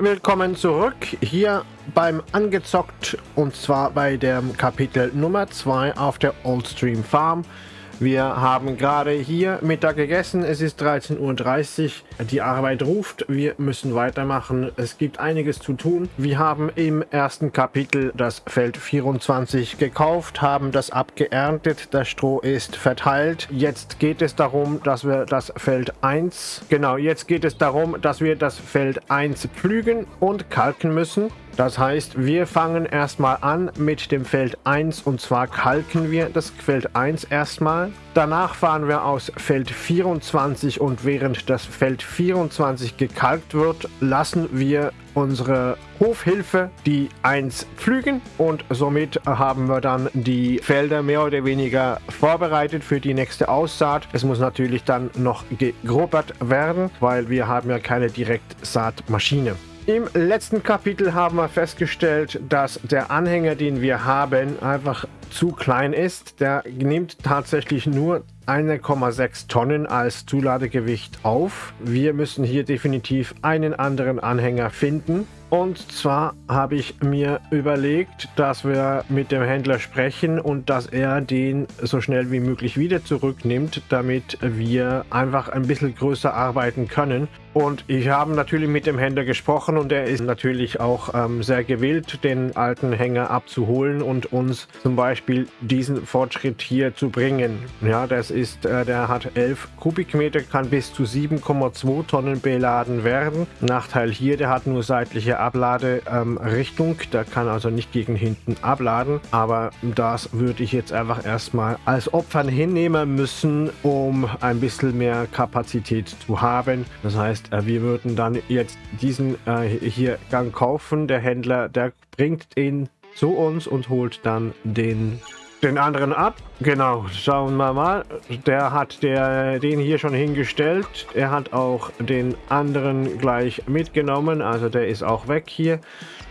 Willkommen zurück hier beim Angezockt und zwar bei dem Kapitel Nummer 2 auf der Oldstream Farm. Wir haben gerade hier Mittag gegessen. Es ist 13.30 Uhr. Die Arbeit ruft. Wir müssen weitermachen. Es gibt einiges zu tun. Wir haben im ersten Kapitel das Feld 24 gekauft, haben das abgeerntet. Das Stroh ist verteilt. Jetzt geht es darum, dass wir das Feld 1, genau, jetzt geht es darum, dass wir das Feld 1 pflügen und kalken müssen. Das heißt, wir fangen erstmal an mit dem Feld 1 und zwar kalken wir das Feld 1 erstmal. Danach fahren wir aus Feld 24 und während das Feld 24 gekalkt wird, lassen wir unsere Hofhilfe die 1 pflügen und somit haben wir dann die Felder mehr oder weniger vorbereitet für die nächste Aussaat. Es muss natürlich dann noch gegrubbert werden, weil wir haben ja keine Direktsaatmaschine. Im letzten Kapitel haben wir festgestellt, dass der Anhänger, den wir haben, einfach zu klein ist. Der nimmt tatsächlich nur 1,6 Tonnen als Zuladegewicht auf. Wir müssen hier definitiv einen anderen Anhänger finden. Und zwar habe ich mir überlegt, dass wir mit dem Händler sprechen und dass er den so schnell wie möglich wieder zurücknimmt, damit wir einfach ein bisschen größer arbeiten können. Und ich habe natürlich mit dem Händler gesprochen und er ist natürlich auch ähm, sehr gewillt, den alten Hänger abzuholen und uns zum Beispiel diesen Fortschritt hier zu bringen. Ja, das ist, äh, der hat 11 Kubikmeter, kann bis zu 7,2 Tonnen beladen werden. Nachteil hier, der hat nur seitliche Abladerichtung, ähm, der kann also nicht gegen hinten abladen, aber das würde ich jetzt einfach erstmal als Opfern hinnehmen müssen, um ein bisschen mehr Kapazität zu haben. Das heißt, äh, wir würden dann jetzt diesen äh, hier Gang kaufen. Der Händler, der bringt ihn zu uns und holt dann den den anderen ab. Genau, schauen wir mal. Der hat der, den hier schon hingestellt. Er hat auch den anderen gleich mitgenommen. Also der ist auch weg hier.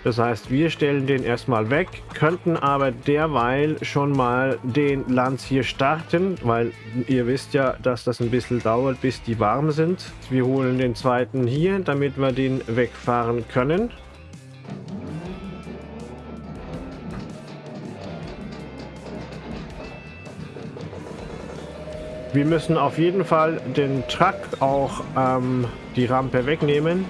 Das heißt, wir stellen den erstmal weg, könnten aber derweil schon mal den Lanz hier starten, weil ihr wisst ja, dass das ein bisschen dauert, bis die warm sind. Wir holen den zweiten hier, damit wir den wegfahren können. Wir müssen auf jeden Fall den Truck auch ähm, die Rampe wegnehmen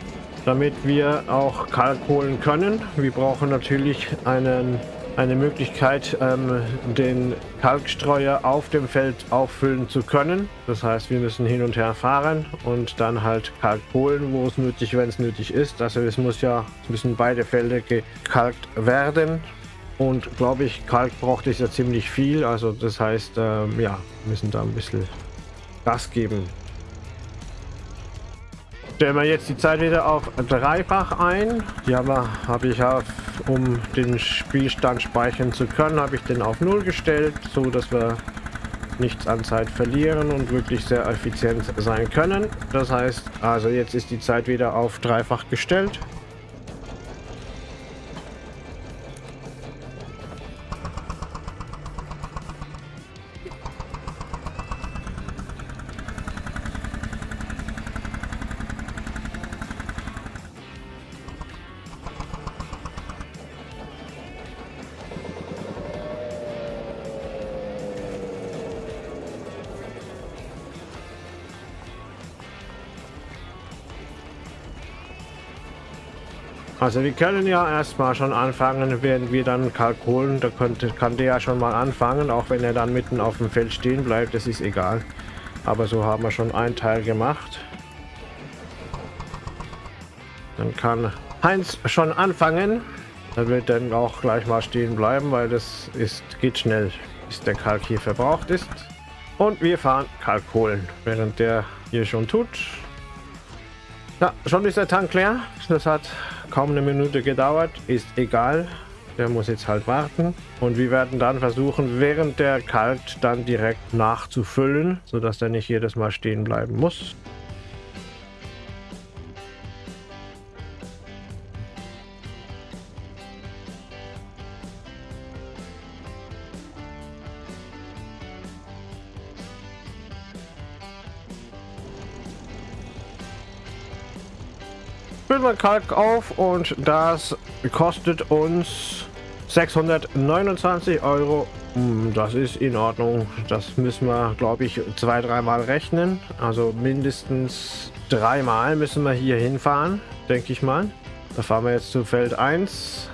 damit wir auch Kalk holen können. Wir brauchen natürlich einen, eine Möglichkeit, ähm, den Kalkstreuer auf dem Feld auffüllen zu können. Das heißt, wir müssen hin und her fahren und dann halt Kalk holen, wo es nötig, wenn es nötig ist. Also es muss ja, es müssen beide Felder gekalkt werden. Und glaube ich, Kalk braucht es ja ziemlich viel. Also das heißt, ähm, ja, müssen da ein bisschen Gas geben. Stellen wir jetzt die Zeit wieder auf dreifach ein. Die habe hab ich auf, um den Spielstand speichern zu können, habe ich den auf null gestellt, so dass wir nichts an Zeit verlieren und wirklich sehr effizient sein können. Das heißt, also jetzt ist die Zeit wieder auf dreifach gestellt. Also wir können ja erstmal schon anfangen, während wir dann Kalk holen. Da könnte, kann der ja schon mal anfangen, auch wenn er dann mitten auf dem Feld stehen bleibt, das ist egal. Aber so haben wir schon einen Teil gemacht. Dann kann Heinz schon anfangen. Er wird dann auch gleich mal stehen bleiben, weil das ist, geht schnell, bis der Kalk hier verbraucht ist. Und wir fahren Kalk holen, während der hier schon tut. Ja, schon ist der Tank leer. Das hat kaum eine Minute gedauert, ist egal. Der muss jetzt halt warten. Und wir werden dann versuchen, während der kalt dann direkt nachzufüllen, sodass er nicht jedes Mal stehen bleiben muss. Füllen wir Kalk auf und das kostet uns 629 Euro. Hm, das ist in Ordnung. Das müssen wir, glaube ich, zwei, dreimal rechnen. Also mindestens dreimal müssen wir hier hinfahren, denke ich mal. Da fahren wir jetzt zu Feld 1.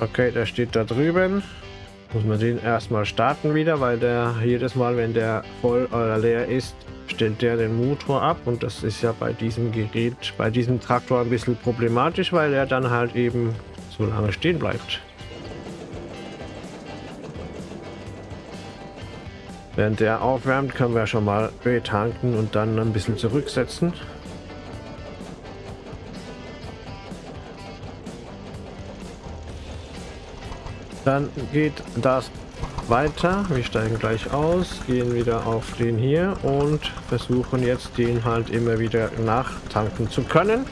Okay, der steht da drüben. Muss man den erstmal starten wieder, weil der jedes Mal, wenn der voll oder leer ist, stellt der den Motor ab und das ist ja bei diesem Gerät, bei diesem Traktor ein bisschen problematisch, weil er dann halt eben so lange stehen bleibt. Während der aufwärmt, können wir schon mal Öl tanken und dann ein bisschen zurücksetzen. Dann geht das weiter. Wir steigen gleich aus, gehen wieder auf den hier und versuchen jetzt den halt immer wieder nachtanken zu können.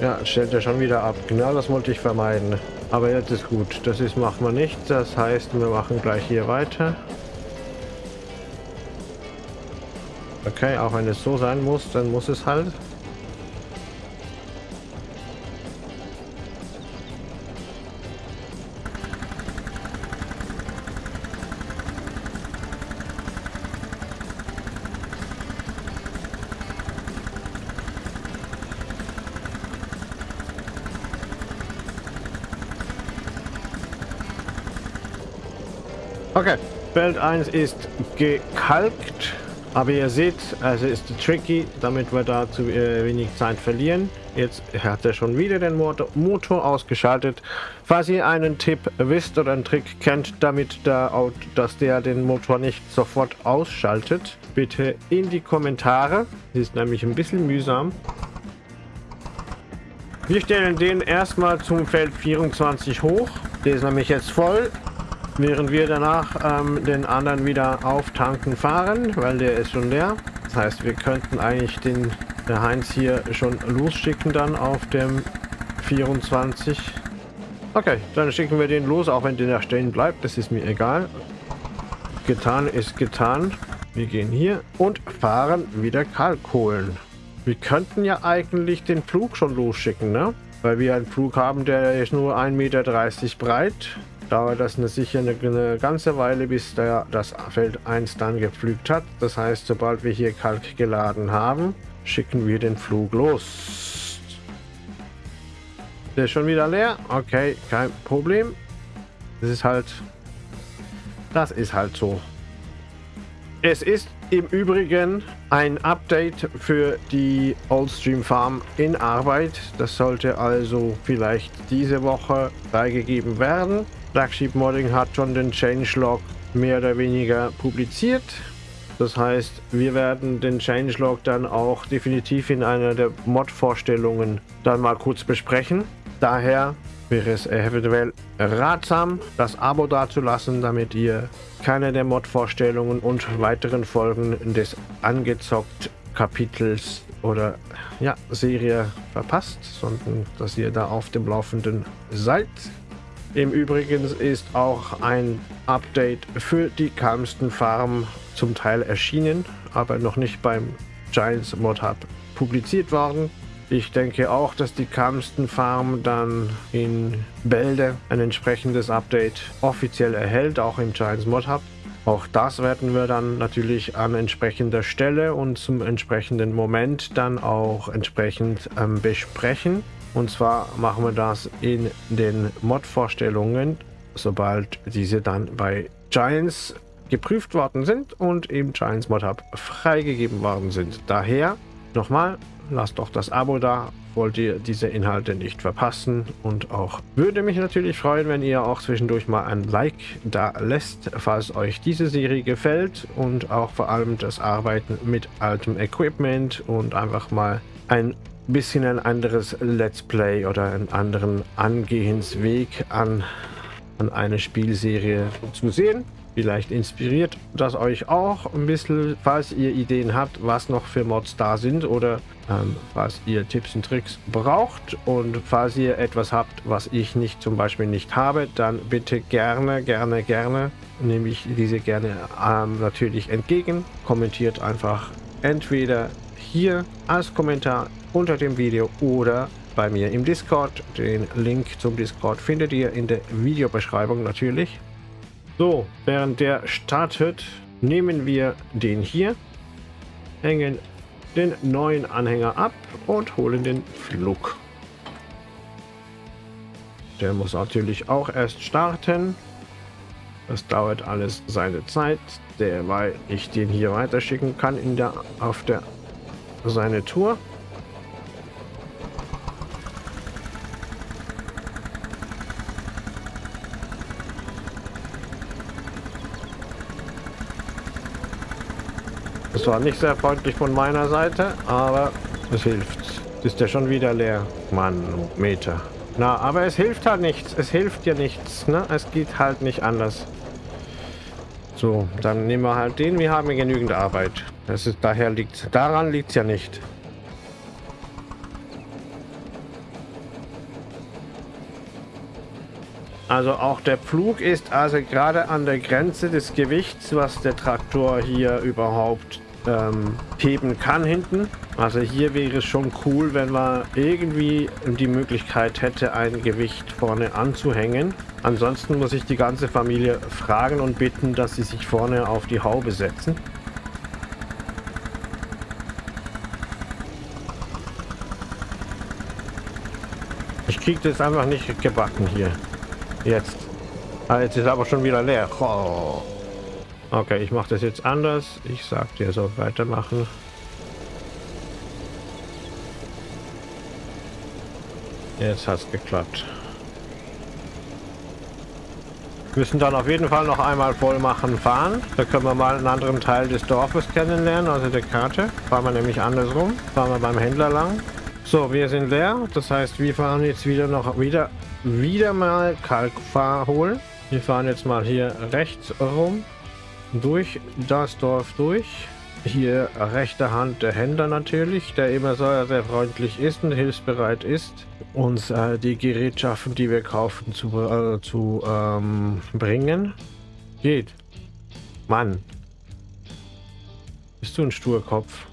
Ja, stellt er schon wieder ab. Genau das wollte ich vermeiden. Aber jetzt ist gut. Das ist machen wir nicht. Das heißt, wir machen gleich hier weiter. Okay, auch wenn es so sein muss, dann muss es halt. Feld 1 ist gekalkt, aber ihr seht, es ist tricky, damit wir da zu äh, wenig Zeit verlieren. Jetzt hat er schon wieder den Motor, Motor ausgeschaltet. Falls ihr einen Tipp wisst oder einen Trick kennt, damit der, dass der den Motor nicht sofort ausschaltet, bitte in die Kommentare. Das ist nämlich ein bisschen mühsam. Wir stellen den erstmal zum Feld 24 hoch. Der ist nämlich jetzt voll während wir danach ähm, den anderen wieder auftanken fahren, weil der ist schon leer. Das heißt, wir könnten eigentlich den der Heinz hier schon losschicken dann auf dem 24. Okay, dann schicken wir den los, auch wenn der stehen bleibt. Das ist mir egal. Getan ist getan. Wir gehen hier und fahren wieder Kalk holen. Wir könnten ja eigentlich den Flug schon losschicken, ne? Weil wir einen Flug haben, der ist nur 1,30 Meter breit dauert das eine, sicher eine, eine, ganze Weile, bis der, das Feld 1 dann gepflügt hat. Das heißt, sobald wir hier Kalk geladen haben, schicken wir den Flug los. Der ist schon wieder leer. Okay, kein Problem. Das ist halt... Das ist halt so. Es ist im Übrigen ein Update für die Oldstream Farm in Arbeit. Das sollte also vielleicht diese Woche freigegeben werden. Flagship Modding hat schon den Changelog mehr oder weniger publiziert. Das heißt, wir werden den Changelog dann auch definitiv in einer der Mod-Vorstellungen dann mal kurz besprechen. Daher wäre es eventuell ratsam, das Abo dazulassen, damit ihr keine der Mod-Vorstellungen und weiteren Folgen des angezockt Kapitels oder ja, Serie verpasst, sondern dass ihr da auf dem Laufenden seid. Im Übrigen ist auch ein Update für die Calmston Farm zum Teil erschienen, aber noch nicht beim Giants Mod Hub publiziert worden. Ich denke auch, dass die Calmston Farm dann in Bälde ein entsprechendes Update offiziell erhält, auch im Giants Mod Hub. Auch das werden wir dann natürlich an entsprechender Stelle und zum entsprechenden Moment dann auch entsprechend ähm, besprechen. Und zwar machen wir das in den Mod-Vorstellungen, sobald diese dann bei Giants geprüft worden sind und im Giants Mod Hub freigegeben worden sind. Daher nochmal, lasst doch das Abo da, wollt ihr diese Inhalte nicht verpassen und auch würde mich natürlich freuen, wenn ihr auch zwischendurch mal ein Like da lässt, falls euch diese Serie gefällt und auch vor allem das Arbeiten mit altem Equipment und einfach mal ein bisschen ein anderes Let's Play oder einen anderen Angehensweg an, an eine Spielserie zu sehen. Vielleicht inspiriert das euch auch ein bisschen, falls ihr Ideen habt, was noch für Mods da sind oder ähm, falls ihr Tipps und Tricks braucht und falls ihr etwas habt, was ich nicht zum Beispiel nicht habe, dann bitte gerne, gerne, gerne nehme ich diese gerne ähm, natürlich entgegen. Kommentiert einfach entweder hier als Kommentar unter dem Video oder bei mir im Discord. Den Link zum Discord findet ihr in der Videobeschreibung natürlich. So, während der startet, nehmen wir den hier, hängen den neuen Anhänger ab und holen den Flug. Der muss natürlich auch erst starten. Das dauert alles seine Zeit, derweil ich den hier weiterschicken kann in der, auf der seine Tour. Das war nicht sehr freundlich von meiner Seite, aber es hilft. Ist ja schon wieder leer. Mann, Meter. Na, aber es hilft halt nichts. Es hilft ja nichts. Ne? Es geht halt nicht anders. So, dann nehmen wir halt den. Wir haben genügend Arbeit. Das ist daher liegt. Daran liegt es ja nicht. Also auch der Pflug ist also gerade an der Grenze des Gewichts, was der Traktor hier überhaupt ähm, heben kann hinten. Also hier wäre es schon cool, wenn man irgendwie die Möglichkeit hätte, ein Gewicht vorne anzuhängen. Ansonsten muss ich die ganze Familie fragen und bitten, dass sie sich vorne auf die Haube setzen. Ich kriege das einfach nicht gebacken hier. Jetzt. Ah, jetzt ist aber schon wieder leer. Oh. Okay, ich mache das jetzt anders. Ich sag dir so weitermachen. Jetzt hat es geklappt. Wir müssen dann auf jeden Fall noch einmal voll machen fahren. Da können wir mal einen anderen Teil des Dorfes kennenlernen, also der Karte. Fahren wir nämlich andersrum. Fahren wir beim Händler lang. So, wir sind leer. Das heißt, wir fahren jetzt wieder noch wieder wieder mal Kalkfahr holen. Wir fahren jetzt mal hier rechts rum durch das Dorf durch. Hier rechte Hand der Händler natürlich, der immer sehr, sehr freundlich ist und hilfsbereit ist, uns äh, die Gerätschaften, die wir kaufen, zu, äh, zu ähm, bringen. Geht. Mann. Bist du ein Sturkopf?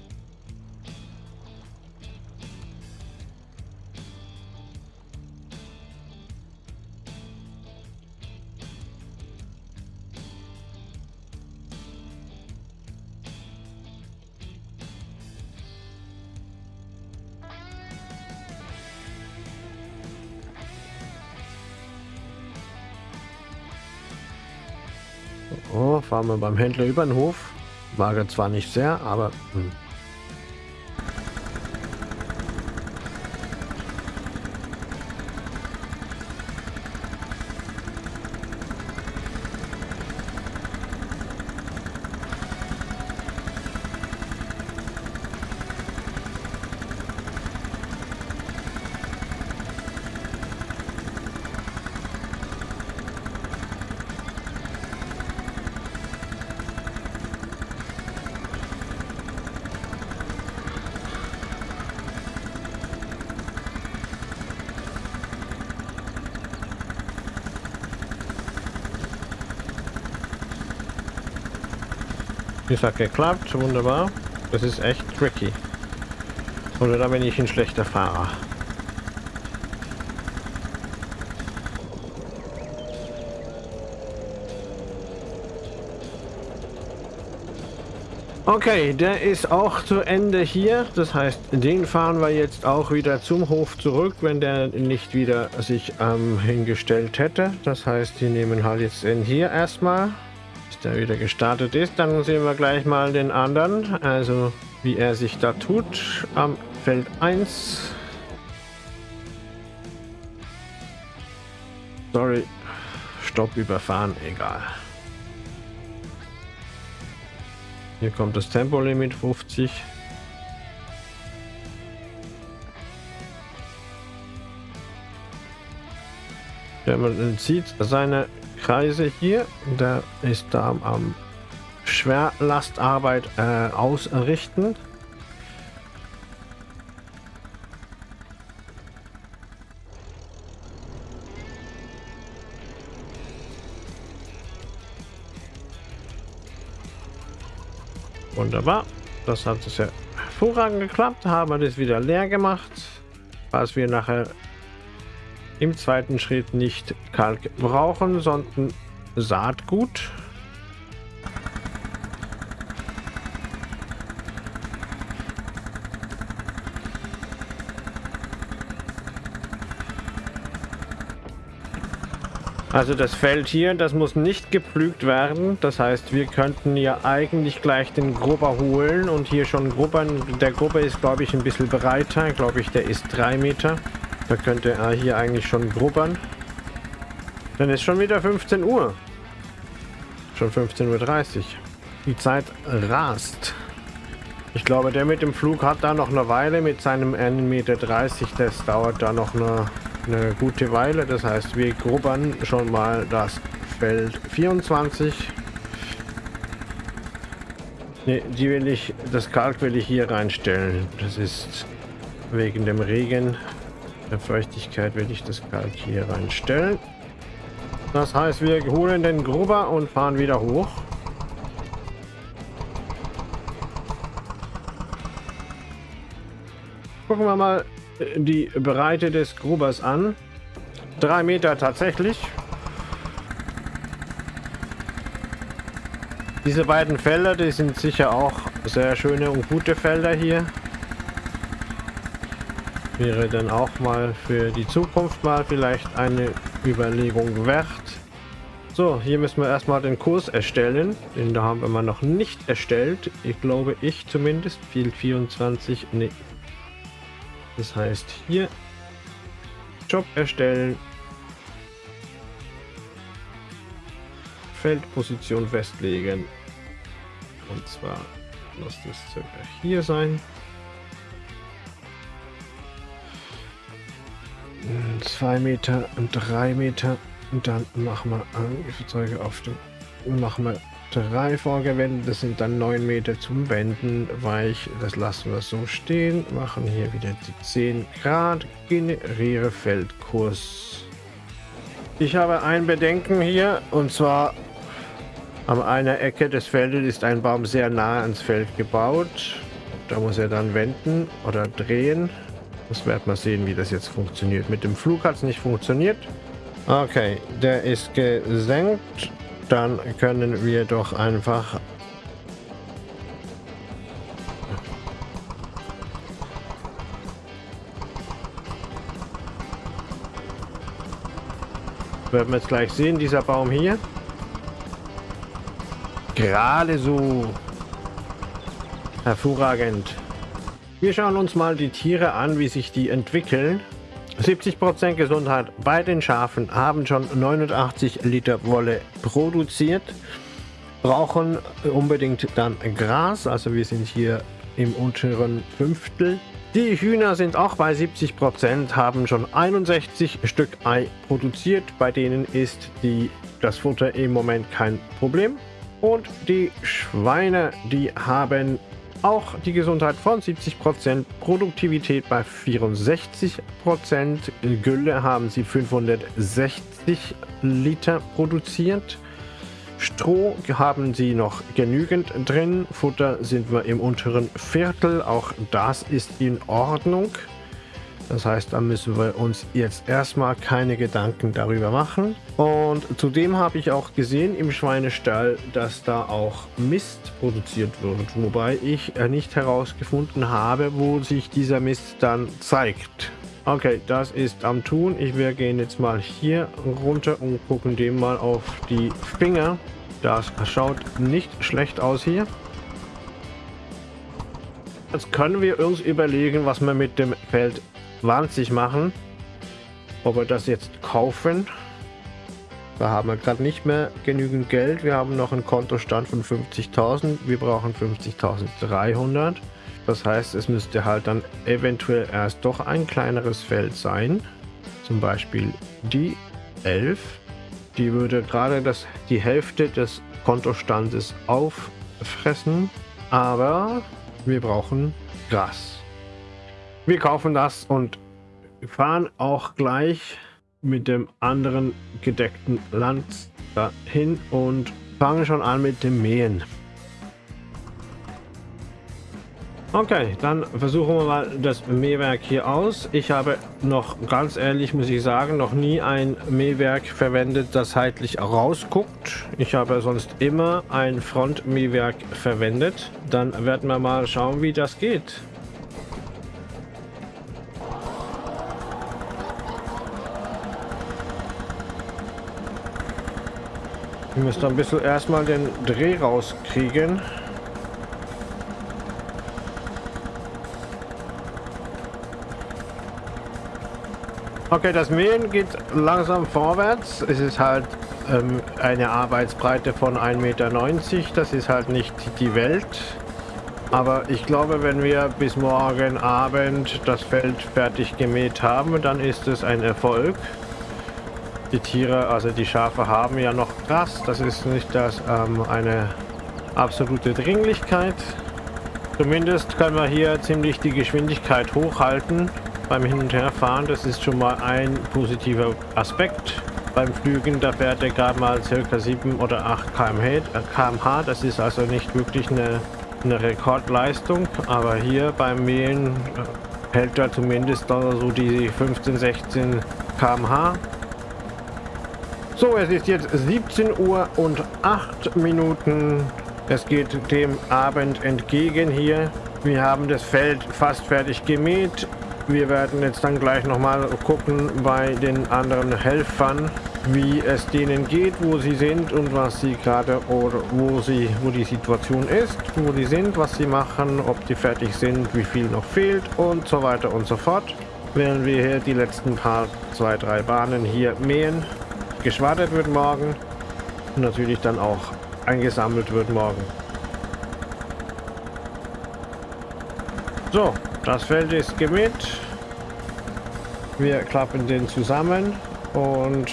Oh, fahren wir beim Händler über den Hof. Wage zwar nicht sehr, aber... Hm. Das hat geklappt, wunderbar. Das ist echt tricky. Oder da bin ich ein schlechter Fahrer. Okay, der ist auch zu Ende hier. Das heißt, den fahren wir jetzt auch wieder zum Hof zurück, wenn der nicht wieder sich ähm, hingestellt hätte. Das heißt, die nehmen halt jetzt den hier erstmal der wieder gestartet ist. Dann sehen wir gleich mal den anderen, also wie er sich da tut am Feld 1. Sorry, Stopp überfahren, egal. Hier kommt das Tempolimit 50. Ja, man sieht seine Kreise hier. Der ist da am Schwerlastarbeit äh, ausrichten. Wunderbar. Das hat es ja hervorragend geklappt. Haben wir das wieder leer gemacht. Was wir nachher im zweiten Schritt nicht Kalk brauchen, sondern Saatgut. Also das Feld hier, das muss nicht gepflügt werden. Das heißt, wir könnten ja eigentlich gleich den Grubber holen und hier schon grubbern. Der Grubber ist, glaube ich, ein bisschen breiter. Glaube ich, der ist drei Meter. Da könnte er hier eigentlich schon grubbern. Dann ist schon wieder 15 Uhr. Schon 15.30 Uhr. Die Zeit rast. Ich glaube, der mit dem Flug hat da noch eine Weile mit seinem 1,30 Meter. Das dauert da noch eine eine gute Weile. Das heißt, wir grubbern schon mal das Feld 24. Ne, die will ich, das Kalk will ich hier reinstellen. Das ist wegen dem Regen, der Feuchtigkeit will ich das Kalk hier reinstellen. Das heißt, wir holen den Grubber und fahren wieder hoch. Gucken wir mal, die Breite des Grubers an. Drei Meter tatsächlich. Diese beiden Felder, die sind sicher auch sehr schöne und gute Felder hier. Wäre dann auch mal für die Zukunft mal vielleicht eine Überlegung wert. So, hier müssen wir erstmal den Kurs erstellen. Den da haben wir mal noch nicht erstellt. Ich glaube, ich zumindest. Field 24. Nee, das heißt hier Job erstellen, Feldposition festlegen. Und zwar muss das circa hier sein. Zwei Meter und drei Meter. Und dann machen wir Angriffszeuge auf dem. Machen wir drei vorgewendet. Das sind dann 9 Meter zum Wenden weich. Das lassen wir so stehen. Machen hier wieder die 10 Grad. Generiere Feldkurs. Ich habe ein Bedenken hier und zwar an einer Ecke des Feldes ist ein Baum sehr nah ans Feld gebaut. Da muss er dann wenden oder drehen. Das werden wir sehen, wie das jetzt funktioniert. Mit dem Flug hat es nicht funktioniert. Okay, der ist gesenkt dann können wir doch einfach werden wir jetzt gleich sehen, dieser Baum hier. Gerade so. Hervorragend. Wir schauen uns mal die Tiere an, wie sich die entwickeln. 70% Gesundheit bei den Schafen haben schon 89 Liter Wolle produziert, brauchen unbedingt dann Gras, also wir sind hier im unteren Fünftel. Die Hühner sind auch bei 70%, haben schon 61 Stück Ei produziert, bei denen ist die, das Futter im Moment kein Problem. Und die Schweine, die haben auch die Gesundheit von 70%, Produktivität bei 64%, Gülle haben sie 560 Liter produziert. Stroh haben sie noch genügend drin, Futter sind wir im unteren Viertel, auch das ist in Ordnung. Das heißt, da müssen wir uns jetzt erstmal keine Gedanken darüber machen. Und zudem habe ich auch gesehen im Schweinestall, dass da auch Mist produziert wird. Wobei ich nicht herausgefunden habe, wo sich dieser Mist dann zeigt. Okay, das ist am Tun. Ich wir gehen jetzt mal hier runter und gucken dem mal auf die Finger. Das schaut nicht schlecht aus hier. Jetzt können wir uns überlegen, was wir mit dem Feld 20 machen. Ob wir das jetzt kaufen. Da haben wir gerade nicht mehr genügend Geld. Wir haben noch einen Kontostand von 50.000. Wir brauchen 50.300. Das heißt, es müsste halt dann eventuell erst doch ein kleineres Feld sein. Zum Beispiel die 11. Die würde gerade das, die Hälfte des Kontostandes auffressen. Aber wir brauchen Gras. Wir kaufen das und fahren auch gleich mit dem anderen gedeckten Land dahin und fangen schon an mit dem Mähen. Okay, dann versuchen wir mal das Mähwerk hier aus. Ich habe noch, ganz ehrlich muss ich sagen, noch nie ein Mähwerk verwendet, das seitlich rausguckt. Ich habe sonst immer ein Frontmähwerk verwendet. Dann werden wir mal schauen, wie das geht. Ich müsste ein bisschen erstmal den Dreh rauskriegen. Okay, das Mähen geht langsam vorwärts. Es ist halt ähm, eine Arbeitsbreite von 1,90 Meter. Das ist halt nicht die Welt. Aber ich glaube, wenn wir bis morgen Abend das Feld fertig gemäht haben, dann ist es ein Erfolg. Die Tiere, also die Schafe haben ja noch Gras. Das ist nicht das ähm, eine absolute Dringlichkeit. Zumindest können wir hier ziemlich die Geschwindigkeit hochhalten beim Hin- und Herfahren. Das ist schon mal ein positiver Aspekt. Beim Flügen, da fährt er gerade mal ca. 7 oder 8 km/h. Das ist also nicht wirklich eine, eine Rekordleistung. Aber hier beim Mähen äh, hält er zumindest so die 15, 16 km/h. So, es ist jetzt 17 Uhr und 8 Minuten. Es geht dem Abend entgegen hier. Wir haben das Feld fast fertig gemäht. Wir werden jetzt dann gleich nochmal gucken bei den anderen Helfern, wie es denen geht, wo sie sind und was sie gerade oder wo sie, wo die Situation ist, wo die sind, was sie machen, ob die fertig sind, wie viel noch fehlt und so weiter und so fort. Während wir hier die letzten paar, zwei, drei Bahnen hier mähen, geschwadert wird morgen und natürlich dann auch eingesammelt wird morgen. So, das Feld ist gemäht. Wir klappen den zusammen und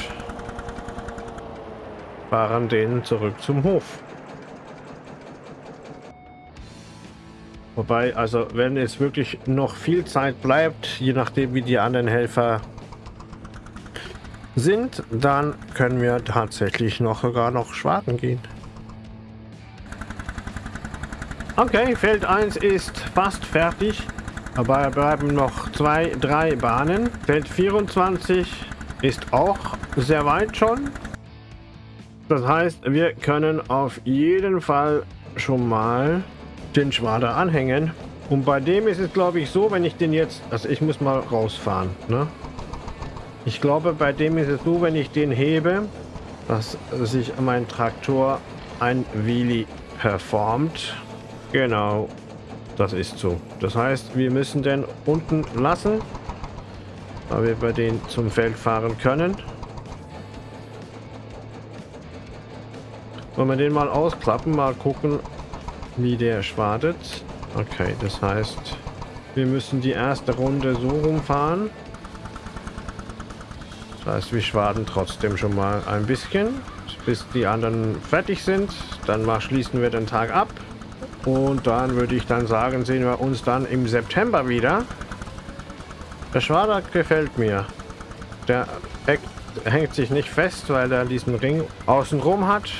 fahren den zurück zum Hof. Wobei, also wenn es wirklich noch viel Zeit bleibt, je nachdem wie die anderen Helfer sind, dann können wir tatsächlich noch sogar noch schwarten gehen. Okay, Feld 1 ist fast fertig. Aber bleiben noch zwei, drei Bahnen. Feld 24 ist auch sehr weit schon. Das heißt, wir können auf jeden Fall schon mal den Schwader anhängen. Und bei dem ist es, glaube ich, so, wenn ich den jetzt... Also ich muss mal rausfahren. Ne? Ich glaube, bei dem ist es so, wenn ich den hebe, dass sich mein Traktor ein Wheelie performt. Genau, das ist so. Das heißt, wir müssen den unten lassen, damit wir den zum Feld fahren können. Wollen wir den mal ausklappen, mal gucken, wie der schwadet. Okay, das heißt, wir müssen die erste Runde so rumfahren. Das heißt, wir schwaden trotzdem schon mal ein bisschen, bis die anderen fertig sind. Dann mal schließen wir den Tag ab. Und dann würde ich dann sagen, sehen wir uns dann im September wieder. Der Schwader gefällt mir. Der hängt sich nicht fest, weil er diesen Ring außenrum hat.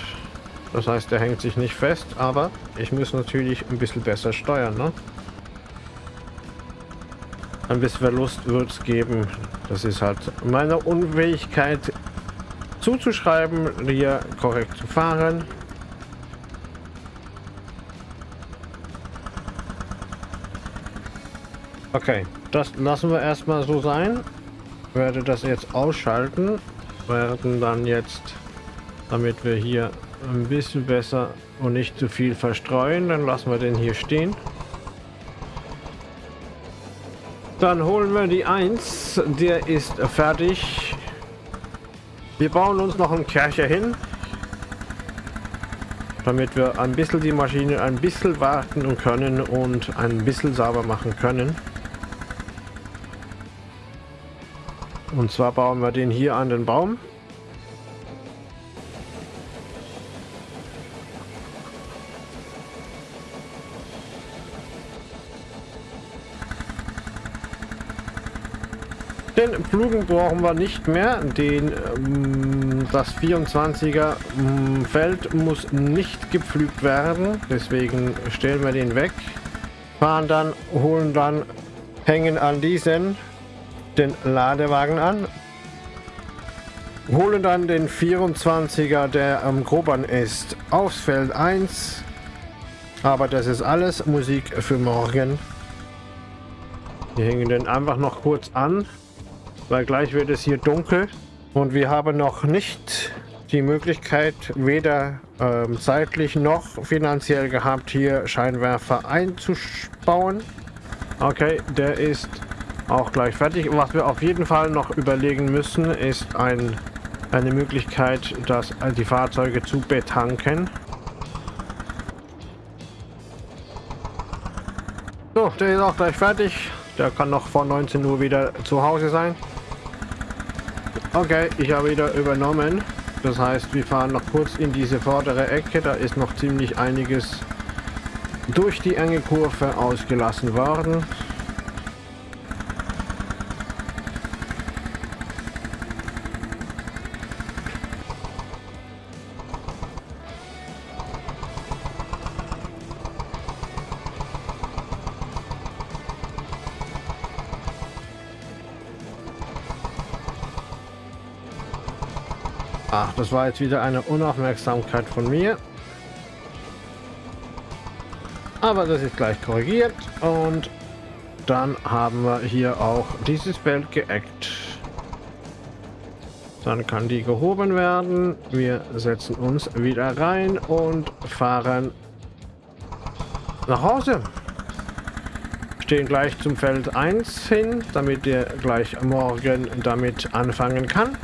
Das heißt, der hängt sich nicht fest, aber ich muss natürlich ein bisschen besser steuern. Ne? Ein bisschen Verlust wird es geben. Das ist halt meine Unfähigkeit zuzuschreiben, hier korrekt zu fahren. Okay, das lassen wir erstmal so sein. Werde das jetzt ausschalten. Werden dann jetzt, damit wir hier ein bisschen besser und nicht zu viel verstreuen, dann lassen wir den hier stehen. Dann holen wir die 1. Der ist fertig. Wir bauen uns noch einen Kercher hin. Damit wir ein bisschen die Maschine ein bisschen warten können und ein bisschen sauber machen können. Und zwar bauen wir den hier an den Baum. Den Pflugen brauchen wir nicht mehr. Den, ähm, das 24er ähm, Feld muss nicht gepflügt werden. Deswegen stellen wir den weg. Fahren dann, holen dann, hängen an diesen den Ladewagen an. Holen dann den 24er, der am Grobern ist, aufs Feld 1. Aber das ist alles Musik für morgen. Wir hängen den einfach noch kurz an weil gleich wird es hier dunkel und wir haben noch nicht die Möglichkeit, weder ähm, zeitlich noch finanziell gehabt, hier Scheinwerfer einzubauen. Okay, der ist auch gleich fertig. Was wir auf jeden Fall noch überlegen müssen, ist ein, eine Möglichkeit, dass äh, die Fahrzeuge zu betanken. So, der ist auch gleich fertig. Der kann noch vor 19 Uhr wieder zu Hause sein. Okay, ich habe wieder übernommen. Das heißt, wir fahren noch kurz in diese vordere Ecke. Da ist noch ziemlich einiges durch die enge Kurve ausgelassen worden. Das war jetzt wieder eine Unaufmerksamkeit von mir. Aber das ist gleich korrigiert und dann haben wir hier auch dieses Feld geeckt. Dann kann die gehoben werden. Wir setzen uns wieder rein und fahren nach Hause. Stehen gleich zum Feld 1 hin, damit ihr gleich morgen damit anfangen kann.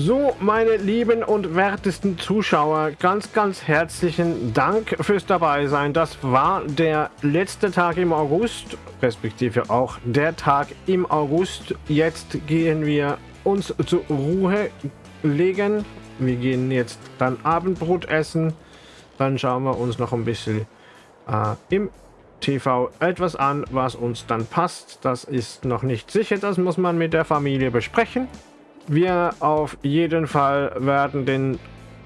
So, meine lieben und wertesten Zuschauer, ganz, ganz herzlichen Dank fürs dabei sein. Das war der letzte Tag im August, respektive auch der Tag im August. Jetzt gehen wir uns zur Ruhe legen. Wir gehen jetzt dann Abendbrot essen. Dann schauen wir uns noch ein bisschen äh, im TV etwas an, was uns dann passt. Das ist noch nicht sicher, das muss man mit der Familie besprechen. Wir auf jeden Fall werden den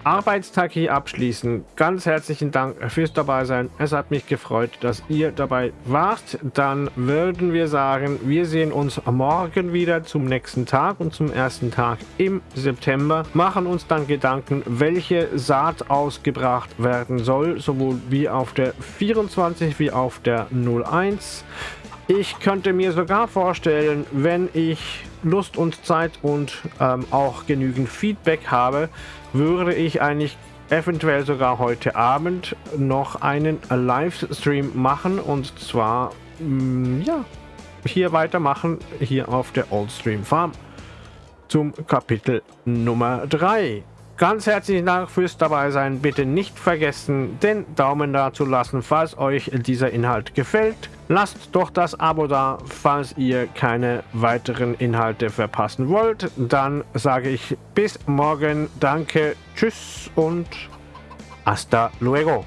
Arbeitstag hier abschließen. Ganz herzlichen Dank fürs dabei sein. Es hat mich gefreut, dass ihr dabei wart. Dann würden wir sagen, wir sehen uns morgen wieder zum nächsten Tag und zum ersten Tag im September. Machen uns dann Gedanken, welche Saat ausgebracht werden soll, sowohl wie auf der 24 wie auf der 01. Ich könnte mir sogar vorstellen, wenn ich Lust und Zeit und ähm, auch genügend Feedback habe, würde ich eigentlich eventuell sogar heute Abend noch einen Livestream machen und zwar mh, mm, ja hier weitermachen hier auf der Oldstream Farm zum Kapitel Nummer 3. Ganz herzlichen Dank fürs dabei sein. Bitte nicht vergessen, den Daumen da zu lassen, falls euch dieser Inhalt gefällt. Lasst doch das Abo da, falls ihr keine weiteren Inhalte verpassen wollt. Dann sage ich bis morgen. Danke, tschüss und hasta luego.